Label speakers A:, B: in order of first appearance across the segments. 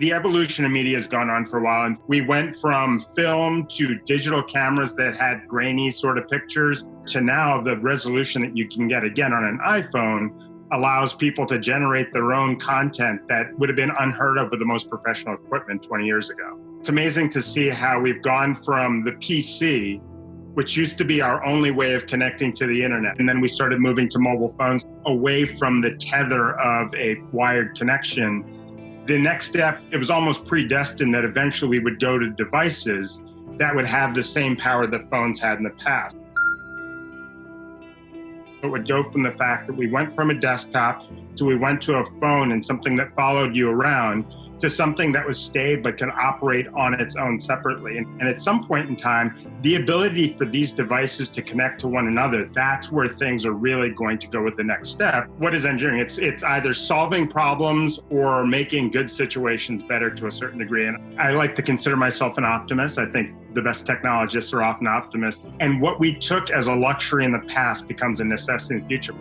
A: The evolution of media has gone on for a while, and we went from film to digital cameras that had grainy sort of pictures to now the resolution that you can get again on an iPhone allows people to generate their own content that would have been unheard of with the most professional equipment 20 years ago. It's amazing to see how we've gone from the PC, which used to be our only way of connecting to the internet, and then we started moving to mobile phones away from the tether of a wired connection the next step, it was almost predestined that eventually we would go to devices that would have the same power that phones had in the past. It would go from the fact that we went from a desktop to we went to a phone and something that followed you around to something that was stayed but can operate on its own separately. And, and, at some point in time, the ability for these devices to connect to one another, that's where things are really going to go with the next step. What is engineering? It's, it's either solving problems or making good situations better to a certain degree. And I like to consider myself an optimist. I think the best technologists are often optimists. And what we took as a luxury in the past becomes a necessity in the future.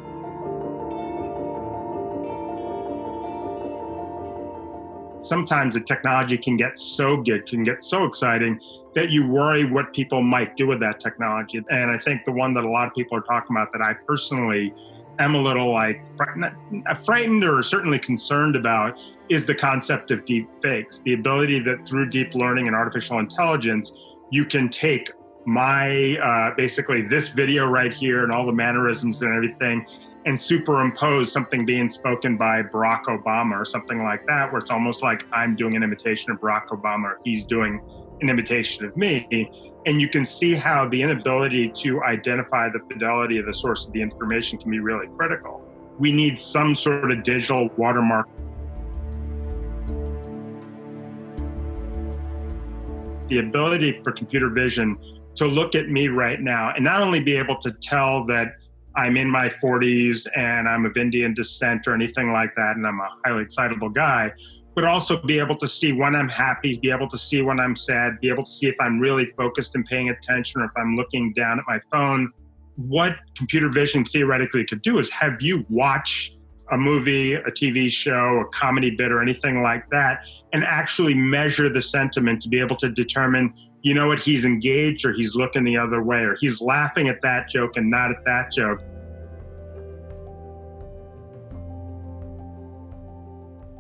A: Sometimes the technology can get so good, can get so exciting that you worry what people might do with that technology. And I think the one that a lot of people are talking about that I personally am a little like frightened uh, or certainly concerned about is the concept of deep fakes. The ability that through deep learning and artificial intelligence, you can take my uh, basically this video right here and all the mannerisms and everything and superimpose something being spoken by Barack Obama or something like that, where it's almost like I'm doing an imitation of Barack Obama, or he's doing an imitation of me. And you can see how the inability to identify the fidelity of the source of the information can be really critical. We need some sort of digital watermark. The ability for computer vision to look at me right now and not only be able to tell that I'm in my 40s and I'm of Indian descent or anything like that, and I'm a highly excitable guy, but also be able to see when I'm happy, be able to see when I'm sad, be able to see if I'm really focused and paying attention or if I'm looking down at my phone. What computer vision theoretically could do is have you watch a movie, a TV show, a comedy bit, or anything like that, and actually measure the sentiment to be able to determine you know what, he's engaged or he's looking the other way or he's laughing at that joke and not at that joke.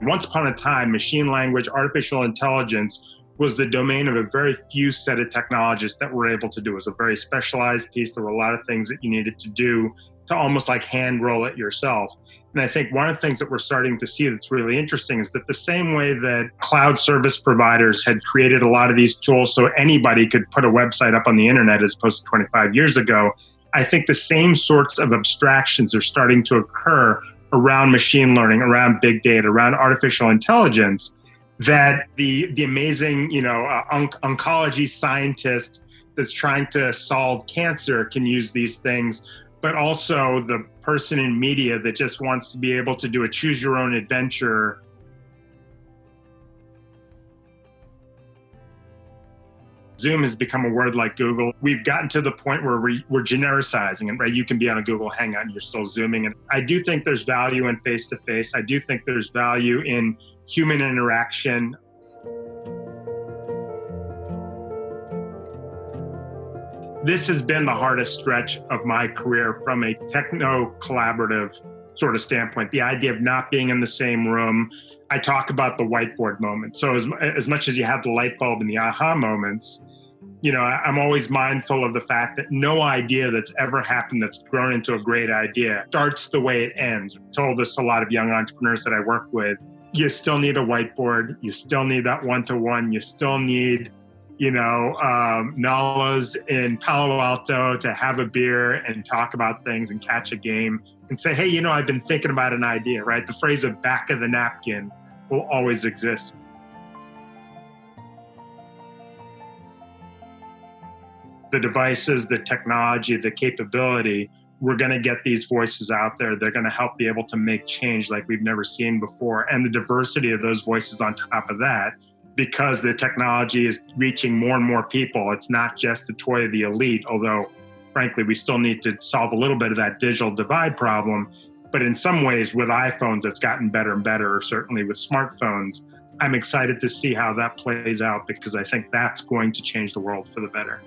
A: Once upon a time, machine language, artificial intelligence was the domain of a very few set of technologists that were able to do. It was a very specialized piece. There were a lot of things that you needed to do to almost like hand roll it yourself. And I think one of the things that we're starting to see that's really interesting is that the same way that cloud service providers had created a lot of these tools so anybody could put a website up on the internet as opposed to 25 years ago, I think the same sorts of abstractions are starting to occur around machine learning, around big data, around artificial intelligence that the the amazing, you know, uh, on oncology scientist that's trying to solve cancer can use these things but also the person in media that just wants to be able to do a choose your own adventure Zoom has become a word like Google. We've gotten to the point where we, are genericizing it, right? You can be on a Google Hangout and you're still Zooming. And I do think there's value in face to face. I do think there's value in human interaction. This has been the hardest stretch of my career from a techno collaborative sort of standpoint. The idea of not being in the same room. I talk about the whiteboard moment. So as, as much as you have the light bulb and the aha moments, you know, I'm always mindful of the fact that no idea that's ever happened that's grown into a great idea starts the way it ends. I told this a lot of young entrepreneurs that I work with. You still need a whiteboard. You still need that one to one. You still need you know, um, Nola's in Palo Alto to have a beer and talk about things and catch a game and say, hey, you know, I've been thinking about an idea, right? The phrase of back of the napkin will always exist. The devices, the technology, the capability, we're going to get these voices out there. They're going to help be able to make change like we've never seen before. And the diversity of those voices on top of that because the technology is reaching more and more people. It's not just the toy of the elite, although frankly, we still need to solve a little bit of that digital divide problem. But in some ways, with iPhones, it's gotten better and better, or certainly with smartphones. I'm excited to see how that plays out because I think that's going to change the world for the better.